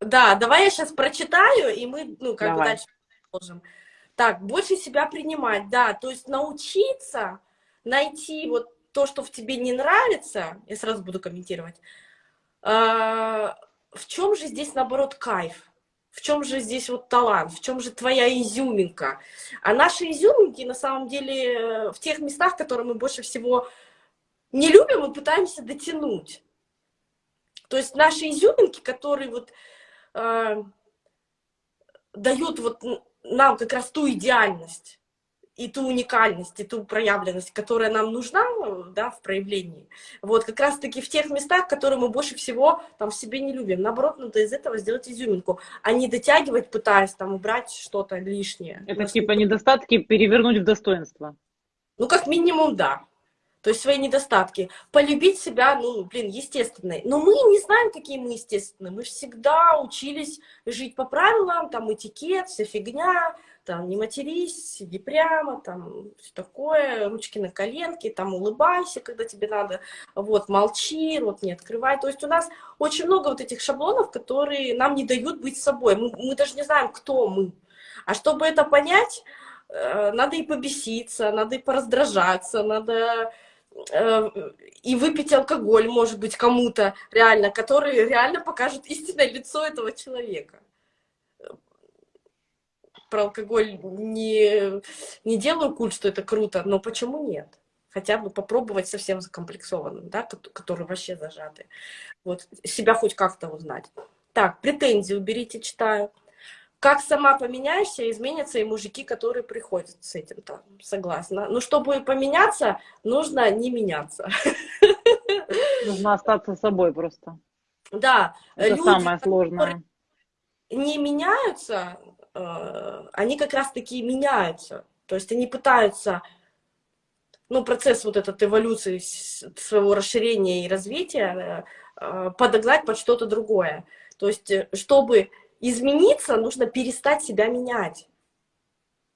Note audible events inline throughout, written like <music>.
Да, давай я сейчас прочитаю, и мы, ну, как Давай. бы дальше продолжим. Так, больше себя принимать, да, то есть научиться найти вот то, что в тебе не нравится, я сразу буду комментировать, а, в чем же здесь, наоборот, кайф? В чем же здесь вот талант? В чем же твоя изюминка? А наши изюминки, на самом деле, в тех местах, которые мы больше всего не любим, мы пытаемся дотянуть. То есть наши изюминки, которые вот э, дают вот нам как раз ту идеальность и ту уникальность, и ту проявленность, которая нам нужна да, в проявлении. Вот как раз-таки в тех местах, которые мы больше всего там в себе не любим. Наоборот, надо из этого сделать изюминку, а не дотягивать, пытаясь там убрать что-то лишнее. Это Нас типа недостатки перевернуть в достоинство. Ну, как минимум, да. То есть свои недостатки. Полюбить себя, ну, блин, естественно. Но мы не знаем, какие мы естественные. Мы всегда учились жить по правилам, там, этикет, вся фигня, там, не матерись, сиди прямо, там, все такое, ручки на коленке, там, улыбайся, когда тебе надо, вот, молчи, рот не открывай. То есть у нас очень много вот этих шаблонов, которые нам не дают быть собой. Мы, мы даже не знаем, кто мы. А чтобы это понять, э, надо и побеситься, надо и пораздражаться, надо и выпить алкоголь, может быть, кому-то реально, который реально покажет истинное лицо этого человека. Про алкоголь не, не делаю культ, что это круто, но почему нет? Хотя бы попробовать совсем закомплексованным, да, которые вообще зажаты. Вот, себя хоть как-то узнать. Так, претензии уберите, читаю. Как сама поменяешься, изменятся и мужики, которые приходят с этим-то. Согласна. Но чтобы поменяться, нужно не меняться. Нужно остаться собой просто. Да. Это люди, самое сложное. Не меняются, э, они как раз-таки меняются. То есть они пытаются, ну, процесс вот этот эволюции своего расширения и развития э, подогнать под что-то другое. То есть, э, чтобы измениться, нужно перестать себя менять.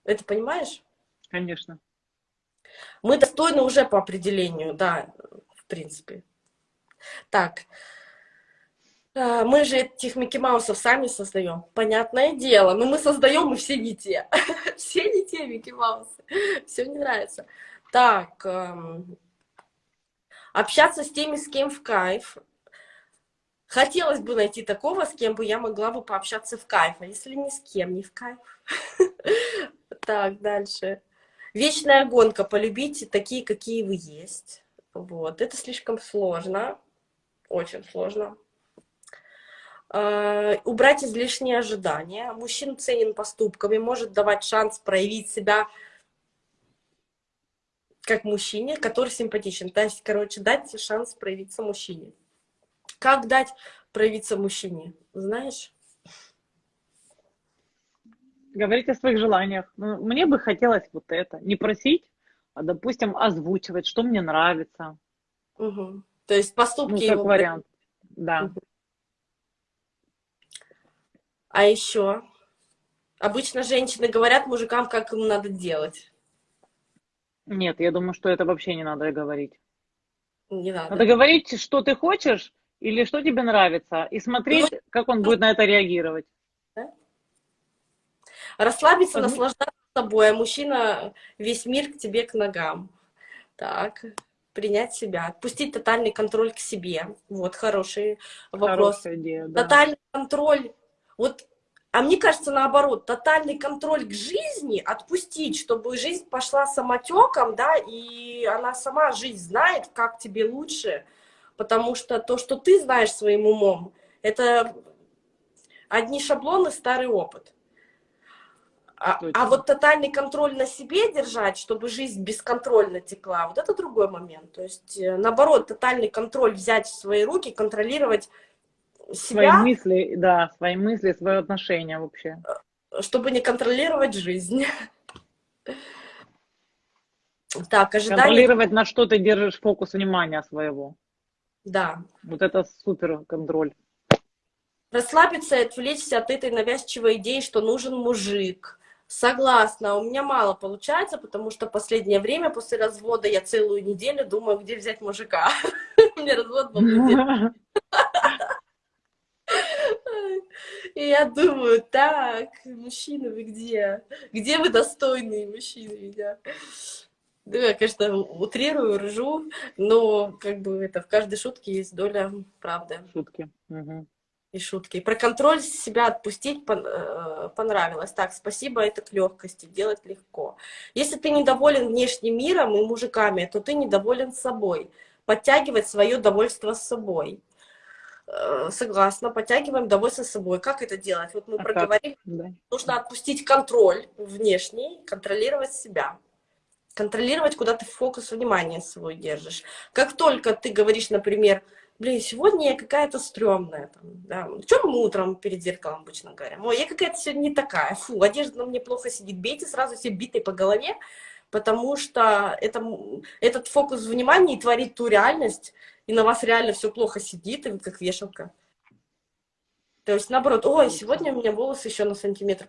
Это понимаешь? Конечно. Мы достойны уже по определению, да, в принципе. Так, мы же этих Микки Маусов сами создаем. Понятное дело, но мы создаем и все не те. <laughs> все не те Микки Маусы. Все не нравится. Так, эм, общаться с теми, с кем в кайф. Хотелось бы найти такого, с кем бы я могла бы пообщаться в кайф, а если ни с кем не в кайф. <laughs> Так, дальше. Вечная гонка. Полюбите такие, какие вы есть. Вот. Это слишком сложно. Очень сложно. Uh, убрать излишние ожидания. Мужчина ценен поступками, может давать шанс проявить себя как мужчине, который симпатичен. То есть, короче, дать шанс проявиться мужчине. Как дать проявиться мужчине, знаешь? Говорить о своих желаниях. Ну, мне бы хотелось вот это. Не просить, а, допустим, озвучивать, что мне нравится. Угу. То есть поступки ну, как его... вариант, да. Угу. А еще? Обычно женщины говорят мужикам, как им надо делать. Нет, я думаю, что это вообще не надо говорить. Не надо. Надо говорить, что ты хочешь или что тебе нравится, и смотреть, ну, как он будет на это реагировать. Да? Расслабиться, угу. наслаждаться собой, а мужчина весь мир к тебе к ногам. Так, принять себя, отпустить тотальный контроль к себе. Вот хороший вопрос. Хорошая идея, да. Тотальный контроль. Вот а мне кажется, наоборот, тотальный контроль к жизни отпустить, чтобы жизнь пошла самотеком, да, и она сама жизнь знает, как тебе лучше, потому что то, что ты знаешь своим умом, это одни шаблоны, старый опыт. А, а вот тотальный контроль на себе держать, чтобы жизнь бесконтрольно текла, вот это другой момент. То есть, наоборот, тотальный контроль взять в свои руки, контролировать себя. Свои мысли, да, свои мысли, свое отношение вообще. Чтобы не контролировать жизнь. <laughs> Так, ожидание... Контролировать, на что ты держишь фокус внимания своего. Да. Вот это супер контроль. Расслабиться и отвлечься от этой навязчивой идеи, что нужен мужик. Согласна, у меня мало получается, потому что последнее время после развода я целую неделю думаю, где взять мужика. <laughs> У меня развод был И я думаю, так, мужчины, вы где? Где вы достойные мужчины меня? Да, я, конечно, утрирую, ржу, но как бы это в каждой шутке есть доля правды. Шутки. Угу. И шутки. про контроль себя отпустить э, понравилось. Так, спасибо, это к легкости, делать легко. Если ты недоволен внешним миром и мужиками, то ты недоволен собой. Подтягивать свое довольство с собой. Э, согласна, подтягиваем довольство с собой. Как это делать? Вот мы а проговорили, да. нужно отпустить контроль внешний, контролировать себя контролировать, куда ты фокус внимания свой держишь. Как только ты говоришь, например, блин, сегодня я какая-то стрёмная, там, да, чем мы утром перед зеркалом обычно говорим, ой, я какая-то сегодня не такая, фу, одежда на мне плохо сидит, бейте сразу все битой по голове, потому что это, этот фокус внимания и творит ту реальность, и на вас реально все плохо сидит, и вы как вешалка. То есть, наоборот, ой, сегодня у меня волосы еще на сантиметр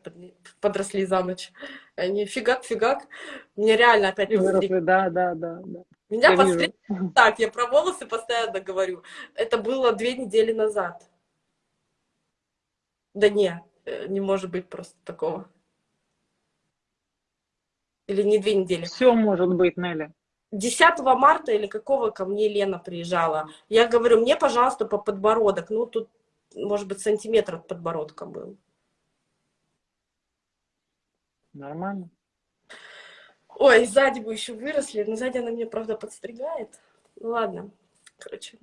подросли за ночь. Они фигак-фигак. Мне реально опять выросли. Да, да, да, да. Меня я постриг... Так, я про волосы постоянно говорю. Это было две недели назад. Да не, э, не может быть просто такого. Или не две недели. Все может быть, Нелли. 10 марта или какого ко мне Лена приезжала. Я говорю, мне, пожалуйста, по подбородок. Ну, тут может быть, сантиметр от подбородка был. Нормально. Ой, сзади бы еще выросли, но сзади она мне, правда, подстригает. Ну ладно, короче.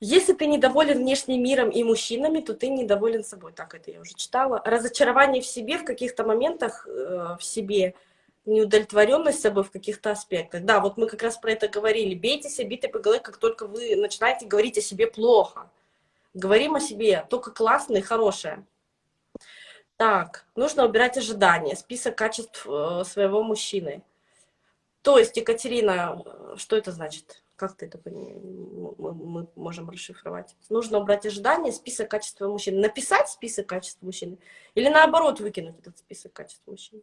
Если ты недоволен внешним миром и мужчинами, то ты недоволен собой. Так, это я уже читала. Разочарование в себе в каких-то моментах э, в себе – неудовлетворенность собой в каких-то аспектах. Да, вот мы как раз про это говорили. Бейте себя битой по голове, как только вы начинаете говорить о себе плохо. Говорим о себе только классное и хорошее. Так, нужно убирать ожидания, список качеств э, своего мужчины. То есть, Екатерина, что это значит? Как ты это мы можем расшифровать? Нужно убрать ожидания, список качеств мужчины. Написать список качеств мужчины или наоборот выкинуть этот список качеств мужчины?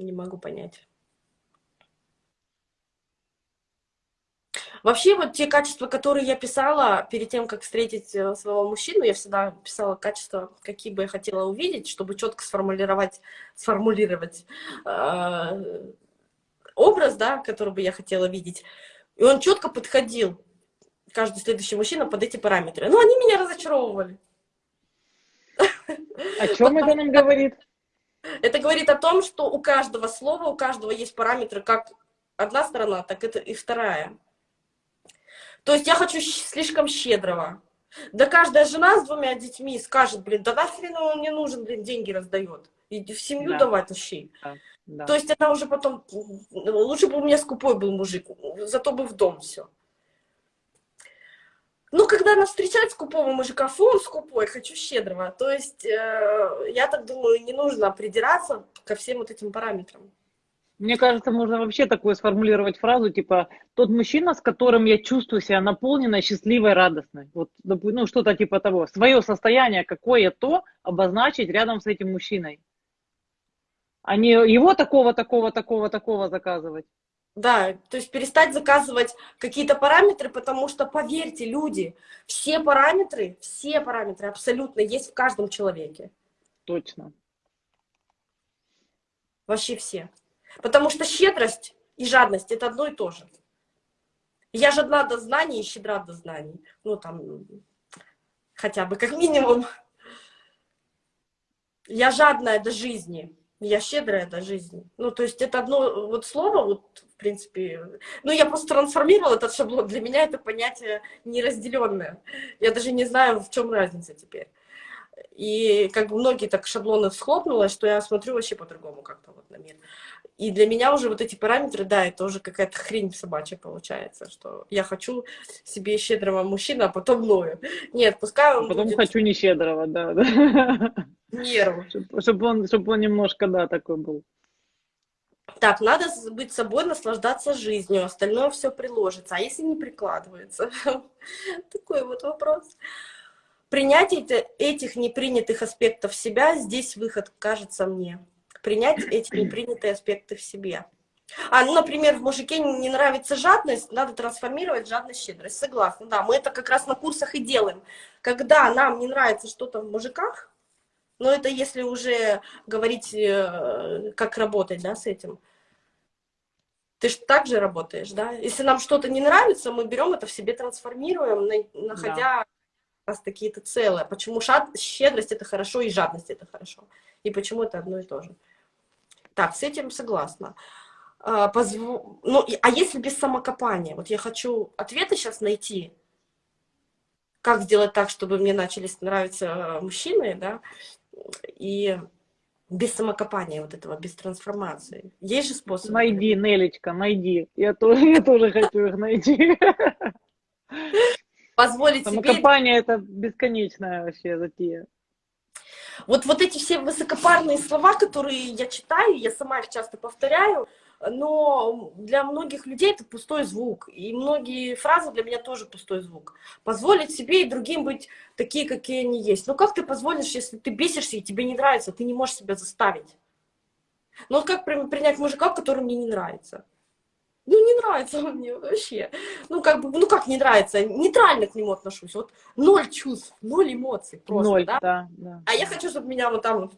Не могу понять. Вообще, вот те качества, которые я писала перед тем, как встретить э, своего мужчину, я всегда писала качества, какие бы я хотела увидеть, чтобы четко сформулировать, сформулировать э, образ, да, который бы я хотела видеть. И он четко подходил, каждый следующий мужчина, под эти параметры. Но они меня разочаровывали. О чем это нам говорит? Это говорит о том, что у каждого слова, у каждого есть параметры, как одна сторона, так это и вторая. То есть я хочу слишком щедрого. Да каждая жена с двумя детьми скажет, блин, да нахрен он мне нужен, блин, деньги раздает. И в семью да. давать вообще. Да. Да. То есть она уже потом, лучше бы у меня скупой был мужик, зато бы в дом все. Ну, когда она встречает скупого мужика, фу, он скупой, хочу щедрого. То есть, э, я так думаю, не нужно придираться ко всем вот этим параметрам. Мне кажется, можно вообще такую сформулировать фразу, типа, тот мужчина, с которым я чувствую себя наполненной, счастливой, радостной. Вот, ну, что-то типа того. Свое состояние, какое то, обозначить рядом с этим мужчиной. А не его такого, такого, такого, такого заказывать. Да, то есть перестать заказывать какие-то параметры, потому что, поверьте, люди, все параметры, все параметры абсолютно есть в каждом человеке. Точно. Вообще все. Потому что щедрость и жадность – это одно и то же. Я жадна до знаний и щедра до знаний. Ну, там, хотя бы как минимум. Я жадная до жизни, я щедрая до жизни. Ну, то есть это одно вот слово, вот в принципе, ну, я просто трансформировала этот шаблон. Для меня это понятие неразделенное. Я даже не знаю, в чем разница теперь. И как бы многие так шаблоны схлопнуло, что я смотрю вообще по-другому как-то вот на мир. И для меня уже вот эти параметры, да, это уже какая-то хрень собачья получается, что я хочу себе щедрого мужчину, а потом ною. Нет, пускай он а Потом будет... хочу не щедрого, да. да. <laughs> Нервы. Чтобы он, чтобы он немножко, да, такой был. Так, надо быть собой, наслаждаться жизнью, остальное все приложится. А если не прикладывается? <laughs> Такой вот вопрос. Принятие этих непринятых аспектов себя, здесь выход, кажется мне. Принять эти непринятые аспекты в себе. А, ну, например, в мужике не нравится жадность, надо трансформировать жадность в щедрость. Согласна, да, мы это как раз на курсах и делаем. Когда нам не нравится что-то в мужиках, но это если уже говорить, э, как работать, да, с этим. Ты же так же работаешь, да? Если нам что-то не нравится, мы берем это в себе, трансформируем, находя да. раз такие-то целые. Почему шад... щедрость это хорошо и жадность это хорошо? И почему это одно и то же? Так, с этим согласна. А, позв... ну, а если без самокопания? Вот я хочу ответы сейчас найти. Как сделать так, чтобы мне начали нравиться э, мужчины, да? И без самокопания вот этого, без трансформации. Есть же способ? Найди, Нелечка, найди. Я тоже, <laughs> я тоже хочу их найти. <laughs> Позволить Самокопание себе... это бесконечная вообще затея. Вот, вот эти все высокопарные слова, которые я читаю, я сама их часто повторяю, но для многих людей это пустой звук. И многие фразы для меня тоже пустой звук. Позволить себе и другим быть такие, какие они есть. Но как ты позволишь, если ты бесишься и тебе не нравится, ты не можешь себя заставить? Ну вот как принять мужика, который мне не нравится? Ну, не нравится он мне вообще. Ну, как бы, ну как не нравится? Нейтрально к нему отношусь. Вот ноль чувств, ноль эмоций просто, ноль, да? да, да. А я хочу, чтобы меня вот там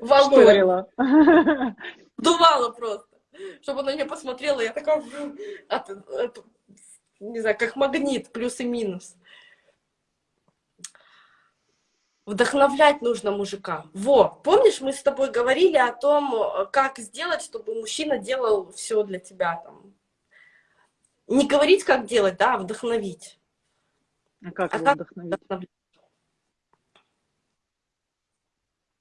волной <laughs> дувало просто. Чтобы она на меня посмотрела, я такая, от, от, не знаю, как магнит, плюс и минус. Вдохновлять нужно мужика. Во, помнишь, мы с тобой говорили о том, как сделать, чтобы мужчина делал все для тебя там. Не говорить, как делать, да, а вдохновить. А как а его как вдохновить?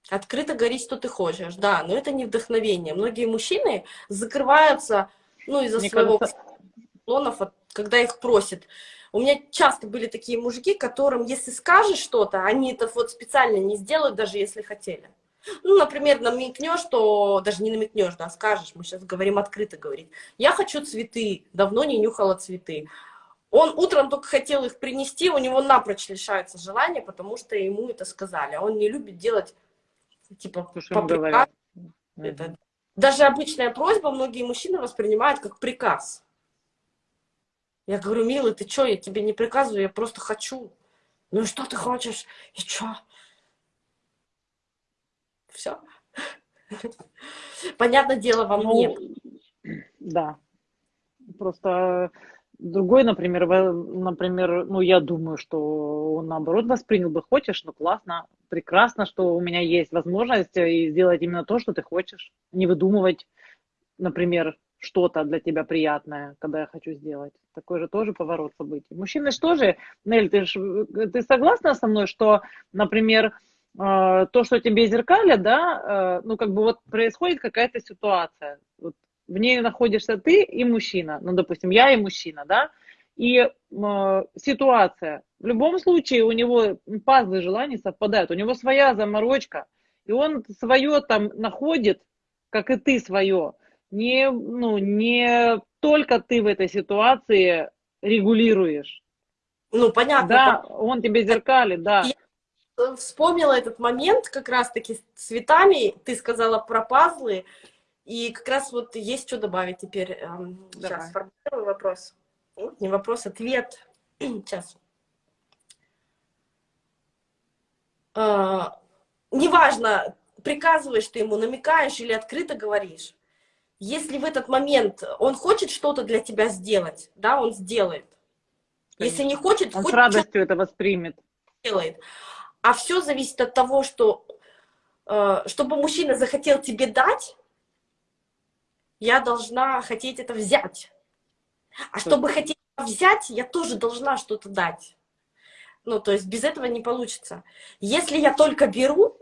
Открыто говорить, что ты хочешь, да, но это не вдохновение. Многие мужчины закрываются, ну, из-за своего кажется... клонов, когда их просят. У меня часто были такие мужики, которым, если скажешь что-то, они это вот специально не сделают, даже если хотели. Ну, например, намекнешь, что даже не намекнешь, да, скажешь, мы сейчас говорим открыто говорить. Я хочу цветы, давно не нюхала цветы. Он утром только хотел их принести, у него напрочь лишается желания, потому что ему это сказали. А он не любит делать типа по приказу. Это... Даже обычная просьба многие мужчины воспринимают как приказ. Я говорю, милый, ты что, я тебе не приказываю, я просто хочу. Ну и что ты хочешь? И что? Все. Понятное дело, во мне. Ну, да. Просто Другой, например, например, ну, я думаю, что он, наоборот, воспринял бы, хочешь, ну, классно, прекрасно, что у меня есть возможность э, и сделать именно то, что ты хочешь. Не выдумывать, например, что-то для тебя приятное, когда я хочу сделать. Такой же тоже поворот событий. Мужчины же тоже, Нель, ты, ж, ты согласна со мной, что, например, э, то, что тебе зеркалят, да, э, ну, как бы вот происходит какая-то ситуация. Вот в ней находишься ты и мужчина, ну, допустим, я и мужчина, да, и э, ситуация. В любом случае у него пазлы желаний совпадают, у него своя заморочка, и он свое там находит, как и ты свое. Не, ну, не только ты в этой ситуации регулируешь. Ну, понятно. Да, он тебе зеркалит, да. Я вспомнила этот момент как раз-таки с цветами. Ты сказала про пазлы. И как раз вот есть что добавить теперь. Эм, Давай. Сейчас сформулирую вопрос. Не вопрос, ответ. <clears throat> Сейчас. А, неважно, приказываешь ты ему, намекаешь или открыто говоришь. Если в этот момент он хочет что-то для тебя сделать, да, он сделает. Конечно. Если не хочет, он хоть с радостью это воспримет. Делает. А все зависит от того, что э, чтобы мужчина захотел тебе дать, я должна хотеть это взять. А чтобы хотеть взять, я тоже должна что-то дать. Ну, то есть без этого не получится. Если я только беру,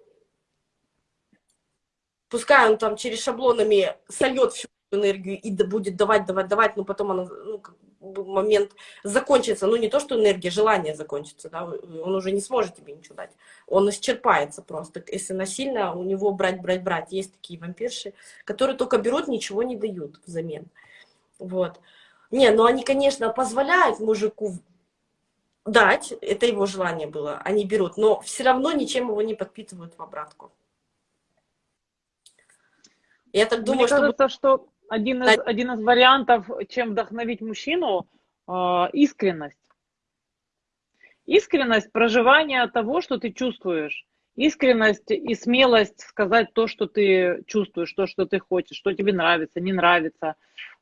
пускай он там через шаблонами сольет всю энергию и будет давать, давать, давать, но потом она, ну, момент закончится, ну не то, что энергия, желание закончится, да, он уже не сможет тебе ничего дать, он исчерпается просто, если насильно у него брать, брать, брать, есть такие вампирши, которые только берут, ничего не дают взамен, вот. Не, ну они, конечно, позволяют мужику дать, это его желание было, они берут, но все равно ничем его не подпитывают в обратку. Я так думаю, Мне кажется, что один из, один из вариантов, чем вдохновить мужчину, э, искренность. Искренность проживания того, что ты чувствуешь. Искренность и смелость сказать то, что ты чувствуешь, то, что ты хочешь, что тебе нравится, не нравится.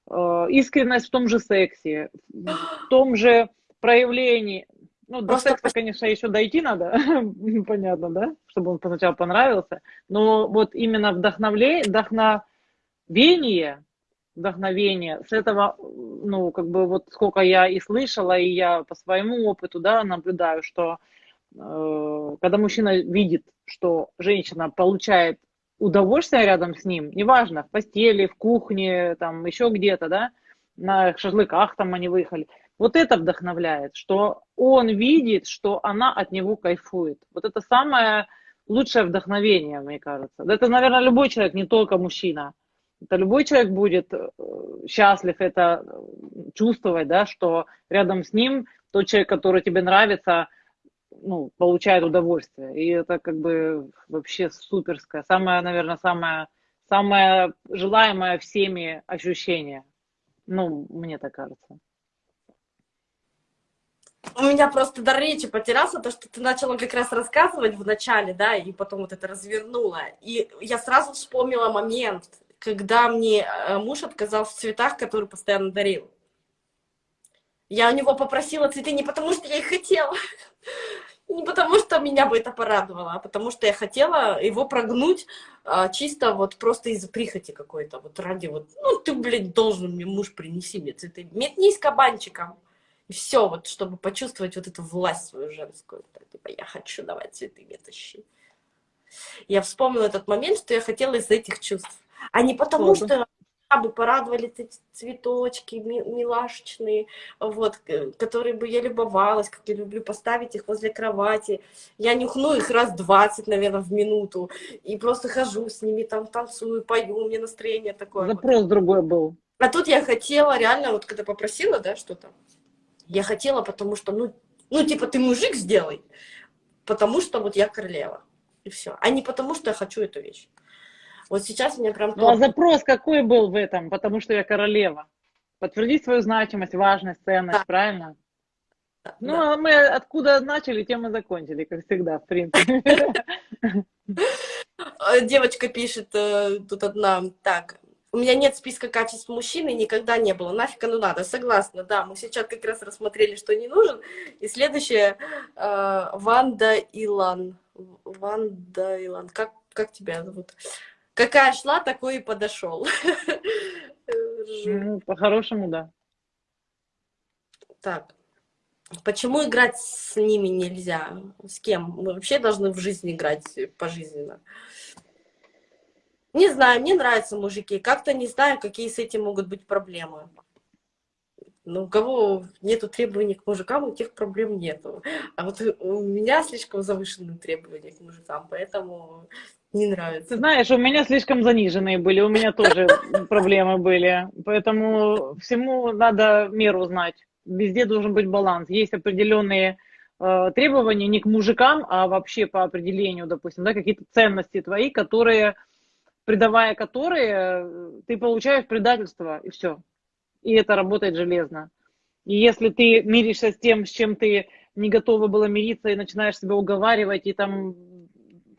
Э, искренность в том же сексе, в том же проявлении. Ну, до секса, конечно, еще дойти надо, <laughs> понятно, да, чтобы он сначала понравился. Но вот именно вдохновление, вдохновение, вдохновение, с этого, ну, как бы вот сколько я и слышала, и я по своему опыту, да, наблюдаю, что э, когда мужчина видит, что женщина получает удовольствие рядом с ним, неважно, в постели, в кухне, там, еще где-то, да, на шашлыках там они выехали, вот это вдохновляет, что он видит, что она от него кайфует. Вот это самое лучшее вдохновение, мне кажется. Это, наверное, любой человек, не только мужчина. Это любой человек будет э, счастлив это чувствовать, да, что рядом с ним тот человек, который тебе нравится, ну, получает удовольствие. И это как бы вообще суперское. Самое, наверное, самое, самое желаемое всеми ощущение. Ну, мне так кажется. У меня просто дар речи потерялся, то, что ты начала как раз рассказывать в начале, да, и потом вот это развернула. И я сразу вспомнила момент, когда мне э, муж отказал в цветах, которые постоянно дарил. Я у него попросила цветы не потому, что я их хотела, <laughs> не потому, что меня бы это порадовало, а потому что я хотела его прогнуть а, чисто вот просто из-за прихоти какой-то, вот ради вот, ну ты, блядь, должен мне муж принеси мне цветы, метнись кабанчиком. И все, вот, чтобы почувствовать вот эту власть свою женскую. Типа, я хочу давать цветы, мне тащи. Я вспомнила этот момент, что я хотела из этих чувств. А не потому, что бы порадовали эти цветочки милашечные, вот, которые бы я любовалась, как я люблю поставить их возле кровати. Я нюхну их раз 20, наверное, в минуту, и просто хожу с ними, там танцую, пою, у меня настроение такое. Запрос вот. другой был. А тут я хотела реально, вот когда попросила, да, что-то, я хотела, потому что, ну, ну, типа, ты мужик сделай, потому что вот я королева. И все. А не потому, что я хочу эту вещь. Вот сейчас мне прям... Ну, а запрос какой был в этом? Потому что я королева. Подтвердить свою значимость, важность, ценность, да. правильно? Да, ну, да. а мы откуда начали, тем и закончили, как всегда, в принципе. <laughs> Девочка пишет э, тут одна, так, у меня нет списка качеств мужчины, никогда не было. Нафиг оно надо? Согласна, да. Мы сейчас как раз рассмотрели, что не нужен. И следующее, э, Ванда Илан. Ванда Илан. Как, как тебя зовут? Какая шла, такой и подошел. Ну, по-хорошему, да. Так. Почему играть с ними нельзя? С кем? Мы вообще должны в жизни играть пожизненно. Не знаю, мне нравятся мужики. Как-то не знаю, какие с этим могут быть проблемы. Ну, у кого нету требований к мужикам, у тех проблем нету. А вот у меня слишком завышенные требования к мужикам, поэтому не нравится. Ты знаешь, у меня слишком заниженные были, у меня тоже <laughs> проблемы были. Поэтому всему надо меру знать. Везде должен быть баланс. Есть определенные э, требования не к мужикам, а вообще по определению, допустим, да, какие-то ценности твои, которые предавая которые, э, ты получаешь предательство, и все. И это работает железно. И если ты миришься с тем, с чем ты не готова была мириться, и начинаешь себя уговаривать, и там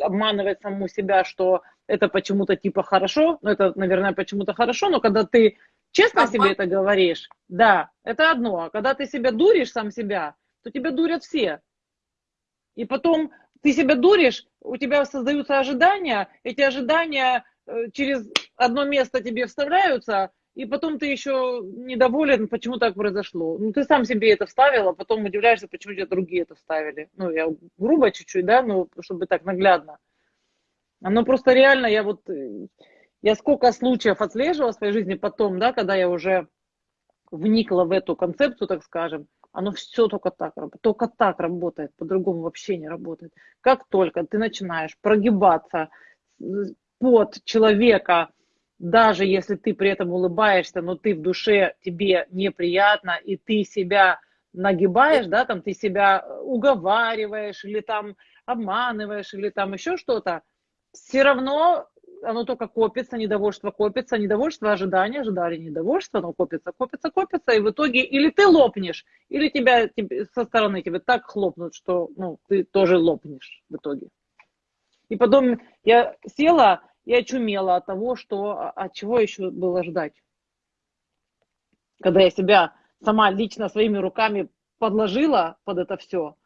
обманывать саму себя, что это почему-то типа хорошо, ну это, наверное, почему-то хорошо, но когда ты честно Обман... себе это говоришь, да, это одно. А когда ты себя дуришь сам себя, то тебя дурят все. И потом ты себя дуришь, у тебя создаются ожидания, эти ожидания Э, через одно место тебе вставляются, и потом ты еще недоволен, почему так произошло. Ну, ты сам себе это вставил, а потом удивляешься, почему тебе другие это вставили. Ну, я грубо чуть-чуть, да, ну, чтобы так наглядно. Оно просто реально, я вот, э, я сколько случаев отслеживала в своей жизни потом, да, когда я уже вникла в эту концепцию, так скажем, оно все только так, только так работает, по-другому вообще не работает. Как только ты начинаешь прогибаться, под человека, даже если ты при этом улыбаешься, но ты в душе, тебе неприятно, и ты себя нагибаешь, да, там ты себя уговариваешь, или там обманываешь, или там еще что-то, все равно оно только копится, недовольство копится, недовольство, ожидания, ожидали, недовольство, оно копится, копится, копится, и в итоге или ты лопнешь, или тебя тебе, со стороны тебе так хлопнут, что ну, ты тоже лопнешь в итоге. И потом я села и очумела от того, что а, от чего еще было ждать. Когда я себя сама лично своими руками подложила под это все,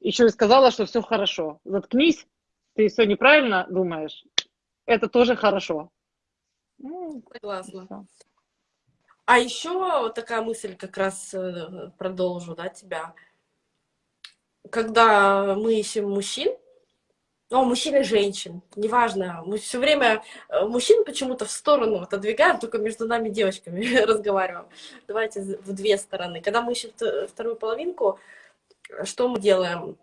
еще и сказала, что все хорошо. Заткнись, ты все неправильно думаешь, это тоже хорошо. Ну, Согласна. А еще такая мысль как раз э, продолжу, да, тебя. Когда мы ищем мужчин, ну, мужчин и женщин, неважно, мы все время э, мужчин почему-то в сторону отодвигаем, только между нами девочками <laughs> разговариваем. Давайте в две стороны. Когда мы ищем вторую половинку, что мы делаем?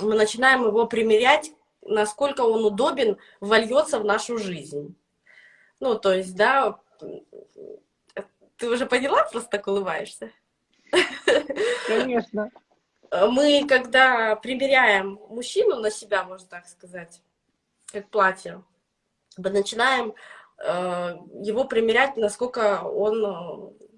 Мы начинаем его примерять насколько он удобен, вольется в нашу жизнь. Ну, то есть, да, ты уже поняла, просто так улыбаешься? Конечно. Мы, когда примеряем мужчину на себя, можно так сказать, как платье, мы начинаем э, его примерять, насколько он э,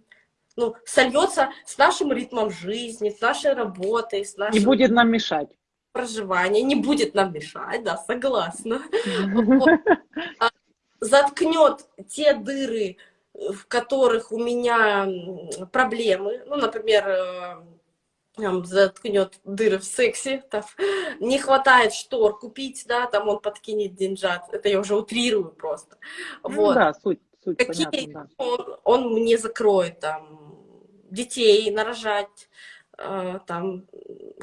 ну, сольется с нашим ритмом жизни, с нашей работой, с нашим... И будет нам мешать. проживания не будет нам мешать, да, согласна. <laughs> А заткнет те дыры, в которых у меня проблемы, ну, например, э, там, заткнет дыры в сексе, там, не хватает штор купить, да, там он подкинет деньжат, это я уже утрирую просто. Ну, вот. да, суть, суть Какие понятна, да. он, он мне закроет, там, детей нарожать, э, там,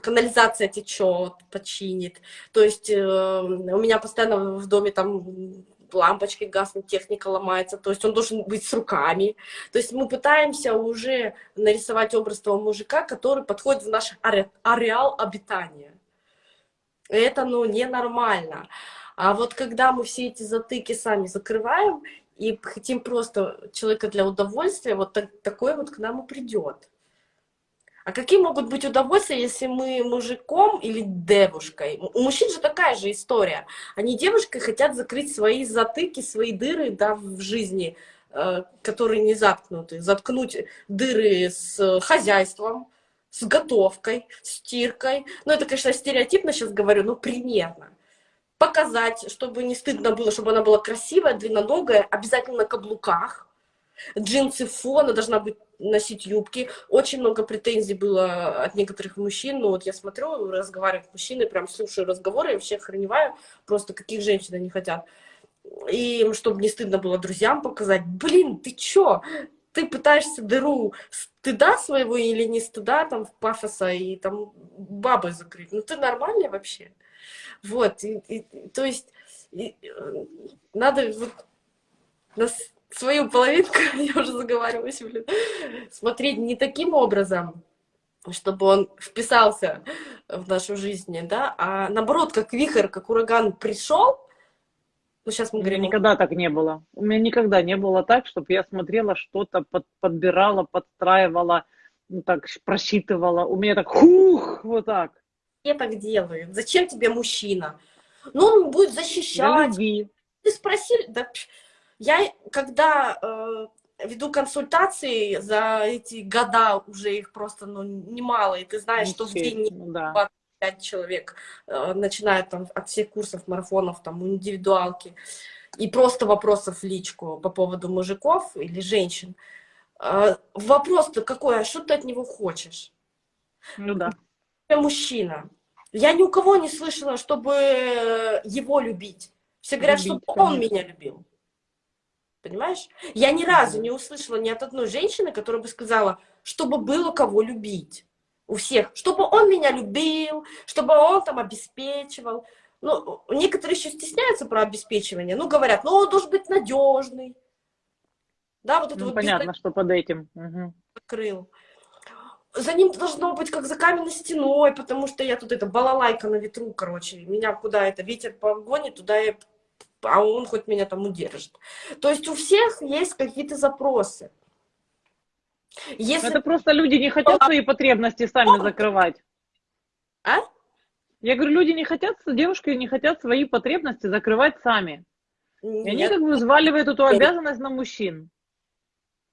канализация течет, починит. То есть э, у меня постоянно в доме там лампочки гаснут, техника ломается, то есть он должен быть с руками. То есть мы пытаемся уже нарисовать образ того мужика, который подходит в наш ареал обитания. Это, ну, ненормально. А вот когда мы все эти затыки сами закрываем и хотим просто человека для удовольствия, вот так, такой вот к нам и придет. А какие могут быть удовольствия, если мы мужиком или девушкой? У мужчин же такая же история. Они девушкой хотят закрыть свои затыки, свои дыры да, в жизни, э, которые не заткнуты. Заткнуть дыры с хозяйством, с готовкой, стиркой. Ну, это, конечно, стереотипно сейчас говорю, но примерно. Показать, чтобы не стыдно было, чтобы она была красивая, длинноногая, обязательно на каблуках. Джинсы фона должна быть носить юбки. Очень много претензий было от некоторых мужчин. Ну вот я смотрю, разговариваю с мужчиной, прям слушаю разговоры, вообще охреневаю просто, каких женщин они хотят. И чтобы не стыдно было друзьям показать, блин, ты чё? Ты пытаешься дыру стыда своего или не стыда, там, в пафоса и там бабой закрыть. Ну ты нормальный вообще? Вот, и, и, то есть и, э, надо вот нас свою половинку, <laughs> я уже заговариваюсь, блин, смотреть не таким образом, чтобы он вписался в нашу жизнь, да, а наоборот, как вихрь, как ураган пришел, ну, сейчас мы говорим... Никогда так не было. У меня никогда не было так, чтобы я смотрела что-то, под, подбирала, подстраивала, ну, так, просчитывала. У меня так, хух, вот так. Я так делаю. Зачем тебе мужчина? Ну, он будет защищать. Ты спросил, да, я, когда э, веду консультации за эти года, уже их просто ну, немало, и ты знаешь, что в день ну, да. 25 человек э, начинают там от всех курсов, марафонов, там, индивидуалки, и просто вопросов в личку по поводу мужиков или женщин. Э, Вопрос-то какой, а что ты от него хочешь? Ну да. Я мужчина. Я ни у кого не слышала, чтобы его любить. Все говорят, любить, чтобы он меня любил. Понимаешь? Я ни разу не услышала ни от одной женщины, которая бы сказала, чтобы было кого любить. У всех. Чтобы он меня любил, чтобы он там обеспечивал. Ну, некоторые еще стесняются про обеспечивание. Ну, говорят, ну, он должен быть надежный. Да, вот это ну, вот понятно, что под этим. Угу. Открыл. За ним должно быть как за каменной стеной, потому что я тут это балалайка на ветру, короче. Меня куда это ветер погонит, туда я а он хоть меня там удержит. То есть у всех есть какие-то запросы. Если... Это просто люди не хотят свои потребности сами закрывать. А? Я говорю, люди не хотят, девушки не хотят свои потребности закрывать сами. И они как бы взваливают эту обязанность на мужчин.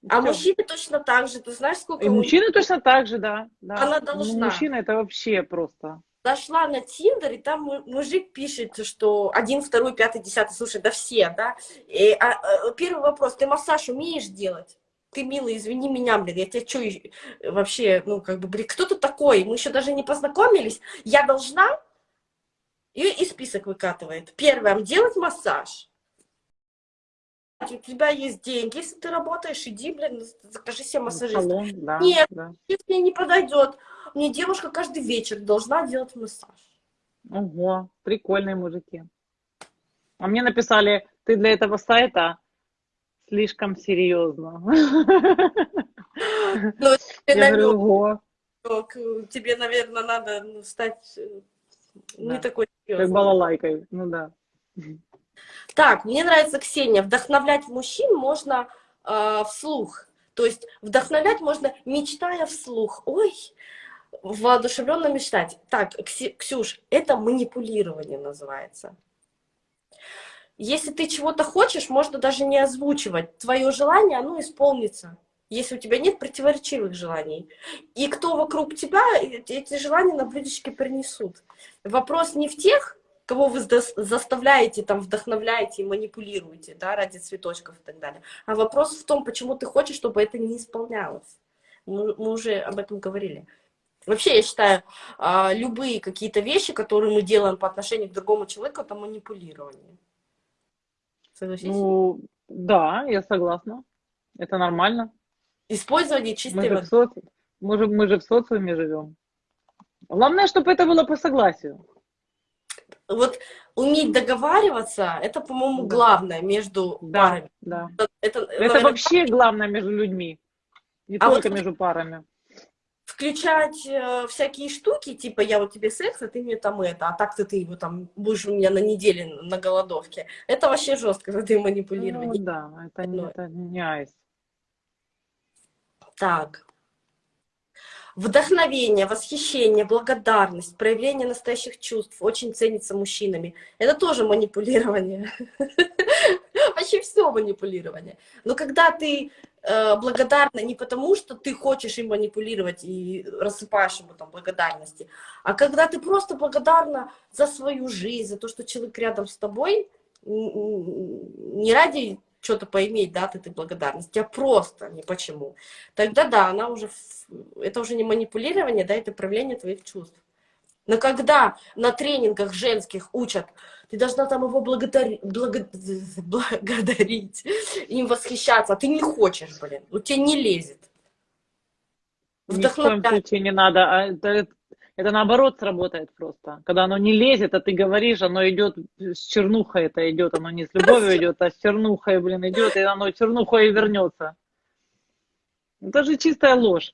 А Всё. мужчины точно так же. Ты знаешь, сколько... И мужчины точно так же, да. да. Она должна. Ну, мужчина это вообще просто... Зашла на Тиндер, и там мужик пишет, что один, второй, пятый, десятый, слушай, да все, да. И, а, а, первый вопрос, ты массаж умеешь делать? Ты, милый, извини меня, блин, я тебя что вообще, ну, как бы, блин, кто ты такой? Мы еще даже не познакомились. Я должна? И, и список выкатывает. Первое, делать массаж у тебя есть деньги, если ты работаешь, иди, блин, закажи себе массажиста. да, Нет, да. мне не подойдет. Мне девушка каждый вечер должна делать массаж. Ого, прикольные мужики. А мне написали, ты для этого сайта слишком серьезно. Ну, Я говорю, ого. Тебе, наверное, надо ну, стать э, не такой серьезной. Как балалайкой, ну да. Так, мне нравится Ксения. Вдохновлять мужчин можно э, вслух. То есть вдохновлять можно, мечтая вслух. Ой, воодушевленно мечтать. Так, Ксюш, это манипулирование называется. Если ты чего-то хочешь, можно даже не озвучивать. Твое желание, оно исполнится. Если у тебя нет противоречивых желаний. И кто вокруг тебя эти желания на блюдечке принесут. Вопрос не в тех, кого вы заставляете, там, вдохновляете и манипулируете, да, ради цветочков и так далее. А вопрос в том, почему ты хочешь, чтобы это не исполнялось. Мы, мы уже об этом говорили. Вообще, я считаю, а, любые какие-то вещи, которые мы делаем по отношению к другому человеку, это манипулирование. Согласись? Ну, да, я согласна. Это нормально. Использование чистой мы же, соци... мы, же, мы же в социуме живем. Главное, чтобы это было по согласию вот уметь договариваться, это, по-моему, да. главное между да, парами. Да. Это, это наверное, вообще главное между людьми, не а только вот между парами. Включать э, всякие штуки, типа я вот тебе секс, а ты мне там это, а так-то ты его там будешь у меня на неделе на голодовке. Это вообще жестко, когда ты манипулирование. Ну да, это, не, это не айс. Так вдохновение, восхищение, благодарность, проявление настоящих чувств очень ценится мужчинами. Это тоже манипулирование. <laughs> <laughs> Вообще все манипулирование. Но когда ты э, благодарна не потому, что ты хочешь им манипулировать и рассыпаешь ему там благодарности, а когда ты просто благодарна за свою жизнь, за то, что человек рядом с тобой, не ради что-то поиметь, да, от этой благодарности, а просто не почему. Тогда да, она уже, это уже не манипулирование, да, это проявление твоих чувств. Но когда на тренингах женских учат, ты должна там его благодари, благо, <laughs> благодарить, им восхищаться, а ты не хочешь, блин, у тебя не лезет. Ни в коем случае не надо. А это, это наоборот сработает просто. Когда оно не лезет, а ты говоришь, оно идет с чернухой, это идет, оно не с любовью идет, а с чернухой, блин, идет, и оно чернухой и вернется. Это же чистая ложь.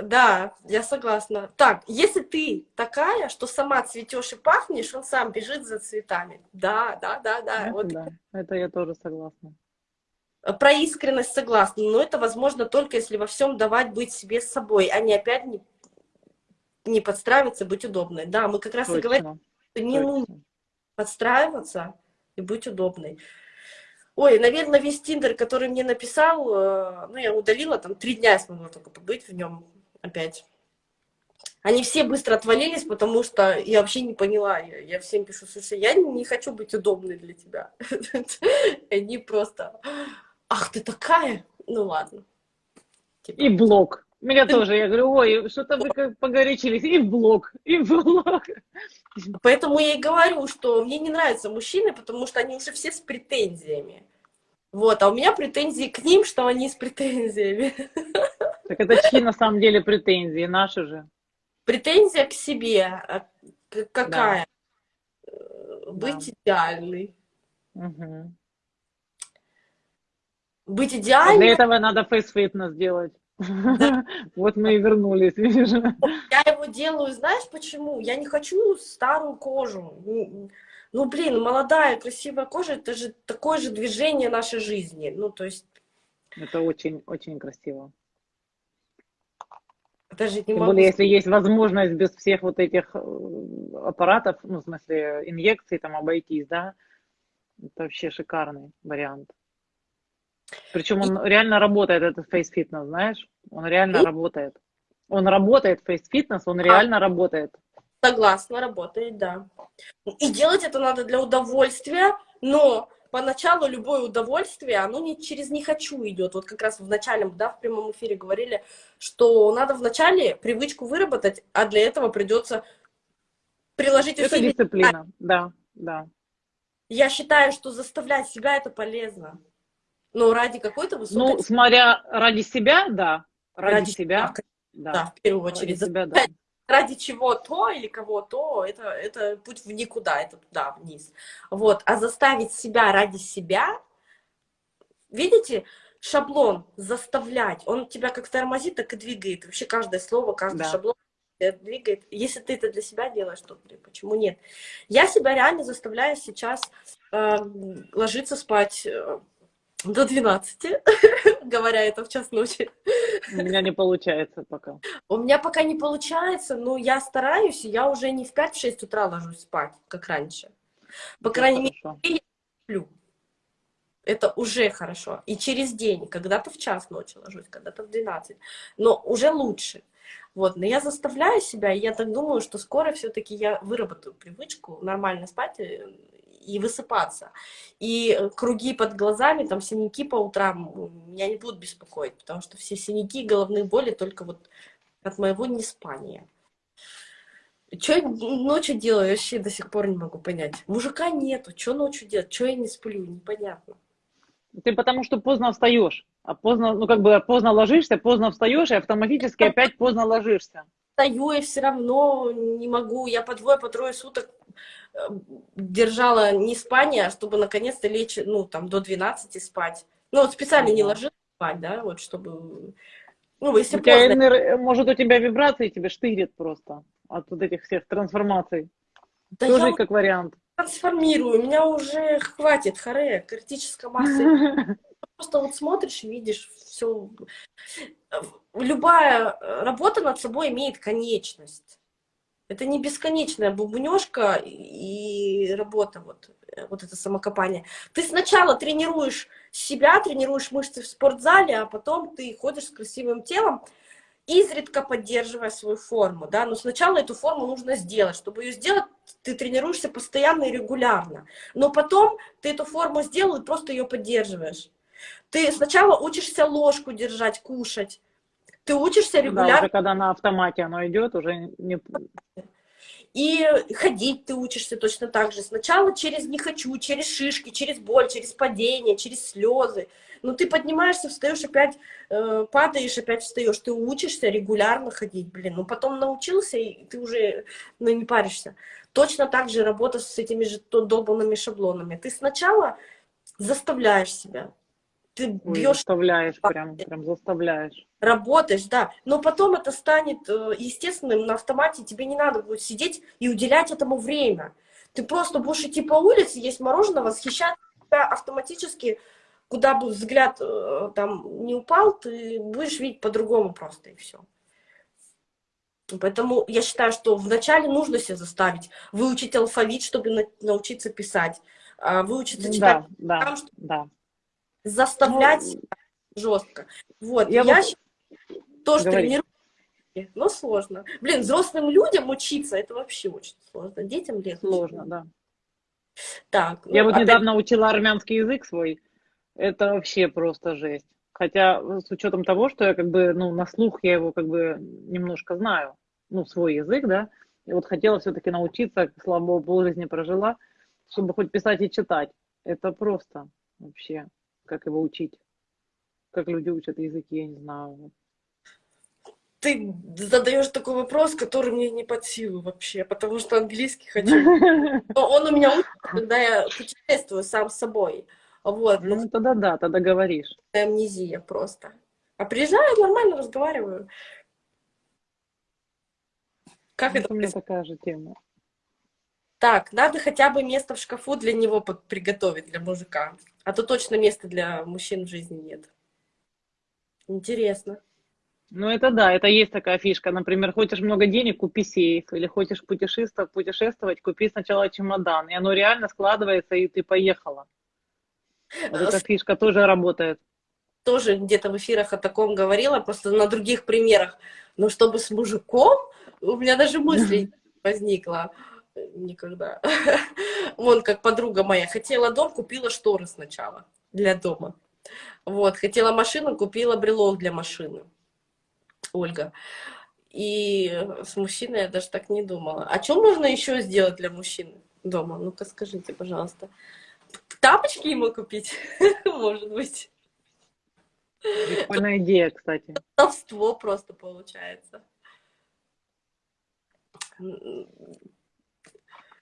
Да, я согласна. Так, если ты такая, что сама цветешь и пахнешь, он сам бежит за цветами. Да, да, да, да. Это, вот. да. это я тоже согласна. Про искренность согласна, но это возможно только если во всем давать быть себе с собой, а не опять не не подстраиваться, быть удобной. Да, мы как раз Точно. и говорим, что не Точно. нужно подстраиваться и быть удобной. Ой, наверное, весь Тиндер, который мне написал, э, ну, я удалила, там, три дня я смогла только побыть в нем опять. Они все быстро отвалились, потому что я вообще не поняла. Я, я всем пишу, слушай, я не хочу быть удобной для тебя. <laughs> Они просто, ах, ты такая? Ну, ладно. И блок. Меня тоже, я говорю, ой, что-то вы погорячились, и в блог, и в блог. Поэтому я и говорю, что мне не нравятся мужчины, потому что они уже все с претензиями. Вот, а у меня претензии к ним, что они с претензиями. <laughs> Так это чьи на самом деле претензии, наши же? Претензия к себе. А какая? Да. Быть да. идеальной. Угу. Быть идеальной. Для этого надо face fitness делать. <laughs> Вот мы и вернулись, видишь? Я его делаю, знаешь почему? Я не хочу старую кожу. Ну, блин, молодая, красивая кожа, это же такое же движение нашей жизни. Ну, то есть... Это очень, очень красиво. Даже не Тем могу... более, если есть возможность без всех вот этих э, аппаратов, ну, в смысле, инъекций там обойтись, да, Это вообще шикарный вариант. Причем он реально работает, этот Face Fitness, знаешь? Он реально И? работает. Он работает, Face Fitness, он реально работает. Согласна, работает, да. И делать это надо для удовольствия, но поначалу любое удовольствие, оно не через «не хочу» идет. Вот как раз в начальном, да, в прямом эфире говорили, что надо вначале привычку выработать, а для этого придется приложить Это усилия. дисциплина, да, да. Я считаю, что заставлять себя это полезно. Но ради какой-то высокой Ну, смотря ради себя, да. Ради, Ради себя, себя, да. Да, в первую Ради очередь. себя, да. Ради чего-то или кого-то, это, это путь в никуда, это туда, вниз. Вот. А заставить себя ради себя, видите, шаблон заставлять, он тебя как тормозит, так и двигает. Вообще каждое слово, каждый Да. шаблон двигает. Если ты это для себя делаешь, то блин, почему нет? Я себя реально заставляю сейчас э, ложиться спать э, до 12, <laughs> говоря это в час ночи. У меня не получается пока. У меня пока не получается, но я стараюсь, и я уже не в 5-6 утра ложусь спать, как раньше. По Это крайней мере, хорошо. сплю. Это уже хорошо. И через день, когда-то в час ночи ложусь, когда-то в 12. Но уже лучше. Вот, но я заставляю себя, и я так думаю, что скоро все-таки я выработаю привычку нормально спать э, и высыпаться. И э, круги под глазами, там синяки по утрам меня не будут беспокоить, потому что все синяки и головные боли только вот от моего неспания. Что я ночью делаю, я вообще до сих пор не могу понять. Мужика нету, что ночью делать, что я не сплю, непонятно. Ты потому что поздно встаешь, а поздно, ну как бы поздно ложишься, поздно встаешь, и автоматически опять поздно ложишься. Стою и все равно не могу, я по двое, по трое суток держала не спание, а чтобы наконец-то лечь, ну, там, до 12 спать. Ну, вот специально не ложилась спать, да, вот, чтобы... Ну, если У тебя, поздно, энер- может, у тебя вибрации тебе штырит просто от вот этих всех трансформаций. да Тоже я как вариант. трансформирую, меня уже хватит, харе, критическая масса <laughs> просто вот смотришь видишь все. Любая э, работа над собой имеет конечность. Это не бесконечная бубнежка и работа, вот, э, вот это самокопание. Ты сначала тренируешь себя, тренируешь мышцы в спортзале, а потом ты ходишь с красивым телом, изредка поддерживая свою форму, да, но сначала эту форму нужно сделать. Чтобы ее сделать, ты тренируешься постоянно и регулярно. Но потом ты эту форму сделал и просто ее поддерживаешь. Ты сначала учишься ложку держать, кушать. Ты учишься Да, регулярно уже когда на автомате оно идет, уже не... И ходить ты учишься точно так же. Сначала через не хочу, через шишки, через боль, через падение, через слезы. Но ты поднимаешься, встаешь, опять э, падаешь, опять встаешь. Ты учишься регулярно ходить, блин. Ну потом научился, и ты уже ну, не паришься. Точно так же работа с этими же долбанными шаблонами. Ты сначала заставляешь себя. Ты бьешь заставляешь, прям, прям заставляешь. Работаешь, да, но потом это станет э, естественным на автомате, тебе не надо будет сидеть и уделять этому время. Ты просто будешь идти по улице, есть мороженое, восхищаться тебя автоматически, куда бы взгляд э, там не упал, ты будешь видеть по-другому просто, и все. Поэтому я считаю, что вначале нужно себя заставить, выучить алфавит, чтобы на- научиться писать, а, выучиться читать, Да, да, там, что- да. заставлять Ну, жестко. Вот, я я, вот- тоже Говори. тренирую, но сложно. Блин, взрослым людям учиться, это вообще очень сложно. Детям легче. Сложно, да. Так, Я ну, вот опять- недавно учила армянский язык свой. Это вообще просто жесть. Хотя с учетом того, что я как бы, ну, на слух я его как бы немножко знаю, ну, свой язык, да, и вот хотела все-таки научиться, слава богу, полжизни прожила, чтобы хоть писать и читать. Это просто вообще, как его учить. Как люди учат языки, я не знаю. ты задаешь такой вопрос, который мне не под силу вообще, потому что английский <laughs> хочу. Но он у меня учится, когда я путешествую сам с собой. Вот, ну, Ну, тогда да, тогда говоришь. амнезия просто. А приезжаю, нормально разговариваю. Как Вот это у меня такая же тема. Так, надо хотя бы место в шкафу для него приготовить, для мужика. А то точно места для мужчин в жизни нет. Интересно. Ну, это да, это есть такая фишка. Например, хочешь много денег, купи сейф. Или хочешь путешествовать, путешествовать, купи сначала чемодан. И оно реально складывается, и ты поехала. Вот эта фишка тоже работает. Тоже где-то в эфирах о таком говорила, просто на других примерах. Но чтобы с мужиком, у меня даже мысли <laughs> возникла никогда. <laughs> Вон, как подруга моя, хотела дом, купила шторы сначала для дома. Вот, хотела машину, купила брелок для машины. Ольга. И с мужчиной я даже так не думала. А что можно еще сделать для мужчины дома? Ну-ка скажите, пожалуйста. Тапочки ему купить? <laughs> Может быть. Прикольная идея, кстати. Толство просто получается.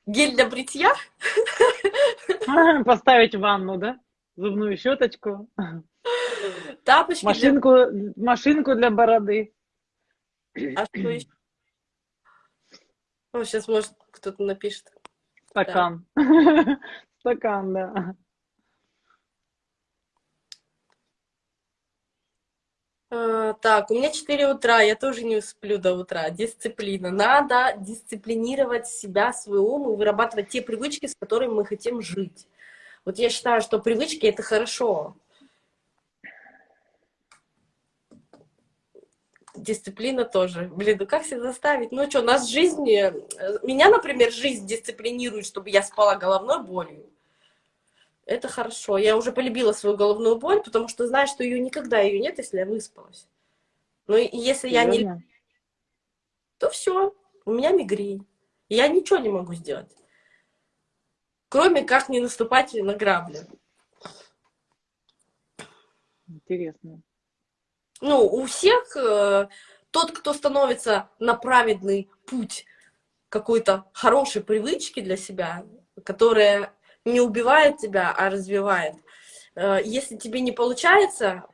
Гель для бритья? <laughs> Поставить ванну, да? Зубную щеточку. Тапочки машинку, для... машинку для бороды. А что еще? О, сейчас, может, кто-то напишет. Стакан. Да. <laughs> Стакан, да. А, так, у меня 4 утра, я тоже не сплю до утра. Дисциплина. Надо дисциплинировать себя, свой ум и вырабатывать те привычки, с которыми мы хотим жить. Вот я считаю, что привычки — это хорошо. Дисциплина тоже. Блин, ну как себя заставить? Ну что, нас жизнь... Э, меня, например, жизнь дисциплинирует, чтобы я спала головной болью. Это хорошо. Я уже полюбила свою головную боль, потому что знаю, что ее никогда ее нет, если я выспалась. Ну и если я не... То все, у меня мигрень. Я ничего не могу сделать. Кроме как не наступать на грабли. Интересно. Ну, у всех э, тот, кто становится на праведный путь какой-то хорошей привычки для себя, которая не убивает тебя, а развивает. Э, если тебе не получается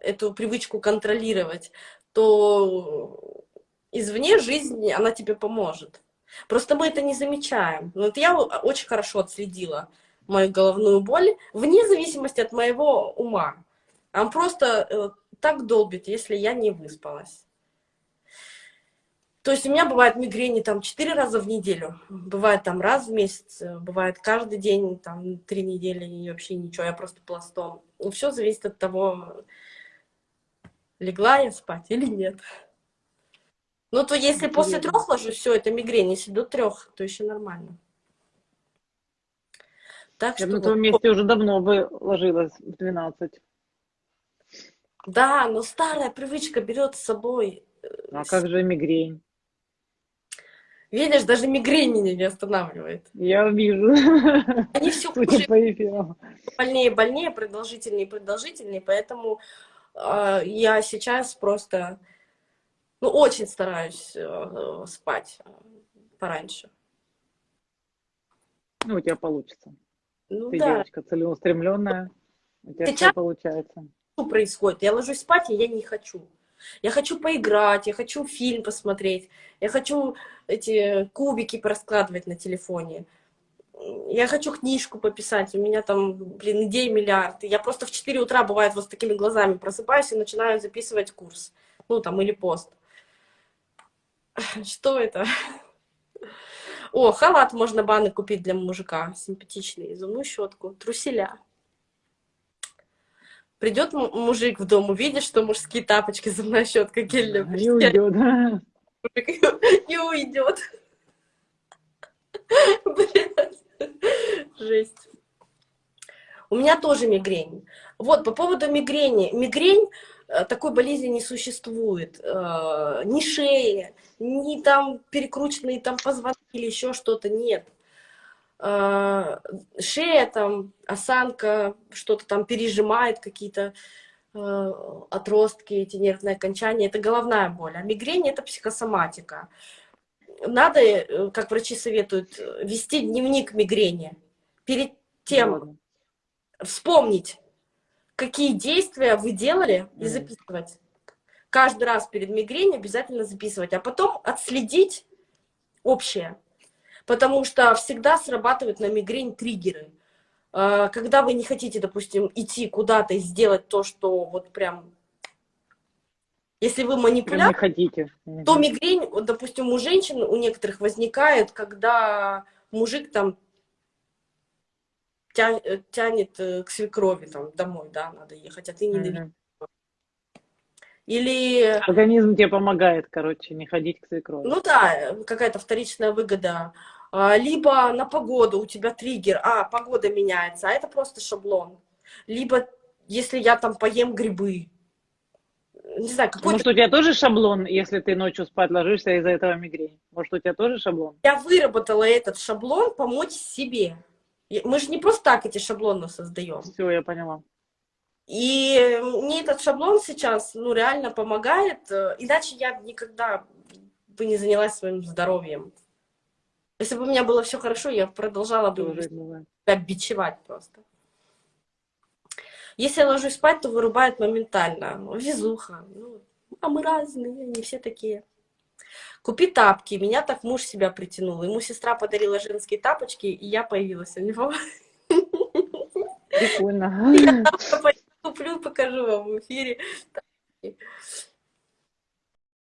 эту привычку контролировать, то извне жизнь, она тебе поможет. Просто мы это не замечаем. Вот я очень хорошо отследила мою головную боль, вне зависимости от моего ума. Он просто э, так долбит, если я не выспалась. То есть у меня бывают мигрени там четыре раза в неделю, бывает там раз в месяц, бывает каждый день, там три недели и вообще ничего, я просто пластом. И все зависит от того, легла я спать или нет. Ну, то если Интересно. после трех ложусь, все, это мигрень. Если до трех, то еще нормально. Так я что... на твоем месте уже давно бы ложилась в 12. Да, но старая привычка берет с собой. Э, а как же мигрень? Видишь, даже мигрень меня не останавливает. Я вижу. Они все хуже. Больнее, больнее, продолжительнее, продолжительнее. Поэтому э, я сейчас просто, ну, очень стараюсь э, спать пораньше. Ну, у тебя получится. Ну, Ты да. девочка целеустремленная, у тебя сейчас все получается. Что происходит? Я ложусь спать, и я не хочу. Я хочу поиграть, я хочу фильм посмотреть, я хочу эти кубики пораскладывать на телефоне. Я хочу книжку пописать, у меня там, блин, идей миллиард. Я просто в 4 утра, бывает, вот с такими глазами просыпаюсь и начинаю записывать курс. Ну, там, или пост. <laughs> Что это? О, халат можно баны купить для мужика. Симпатичный. Зубную щетку. Труселя. Придет мужик в дом, увидит, что мужские тапочки, зубная щетка, гель для Не уйдет. Не уйдет. Жесть. У меня тоже мигрень. Вот, по поводу мигрени. Мигрень, такой болезни не существует. Э, ни шеи, ни там перекрученные там позвонки или еще что-то нет. Э, шея, там, осанка, что-то там пережимает, какие-то э, отростки, эти нервные окончания, это головная боль. А мигрень — это психосоматика. Надо, э, как врачи советуют, вести дневник мигрени. Перед тем вспомнить, какие действия вы делали, и записывать. Каждый раз перед мигренью обязательно записывать, а потом отследить общее потому что всегда срабатывают на мигрень триггеры. А, когда вы не хотите, допустим, идти куда-то и сделать то, что вот прям Если вы манипулятор, хотите. то мигрень, допустим, у женщин, у некоторых возникает, когда мужик там тя- э, тянет э, к свекрови, там, домой, да, надо ехать, а ты не. Мгм. Или, Организм тебе помогает, короче, не ходить к свекрови. ну да, э, какая-то вторичная выгода. А, Либо на погоду у тебя триггер, а, погода меняется, а это просто шаблон. Либо, если я там поем грибы, не знаю, какой-то Может, у тебя тоже шаблон, если ты ночью спать ложишься из-за этого мигрень? Может, у тебя тоже шаблон? я выработала этот шаблон помочь себе. Мы же не просто так эти шаблоны создаем. Все, я поняла. И мне этот шаблон сейчас, ну, реально помогает. э, Иначе я никогда бы не занялась своим здоровьем. Если бы у меня было все хорошо, я продолжала бы Тоже себя бичевать просто. Если я ложусь спать, то вырубает моментально. Везуха. Ну, а мы разные, не все такие. Купи тапки. Меня так муж себя притянул. Ему сестра подарила женские тапочки, и я появилась у него. Прикольно. <laughs> Куплю, покажу вам в эфире.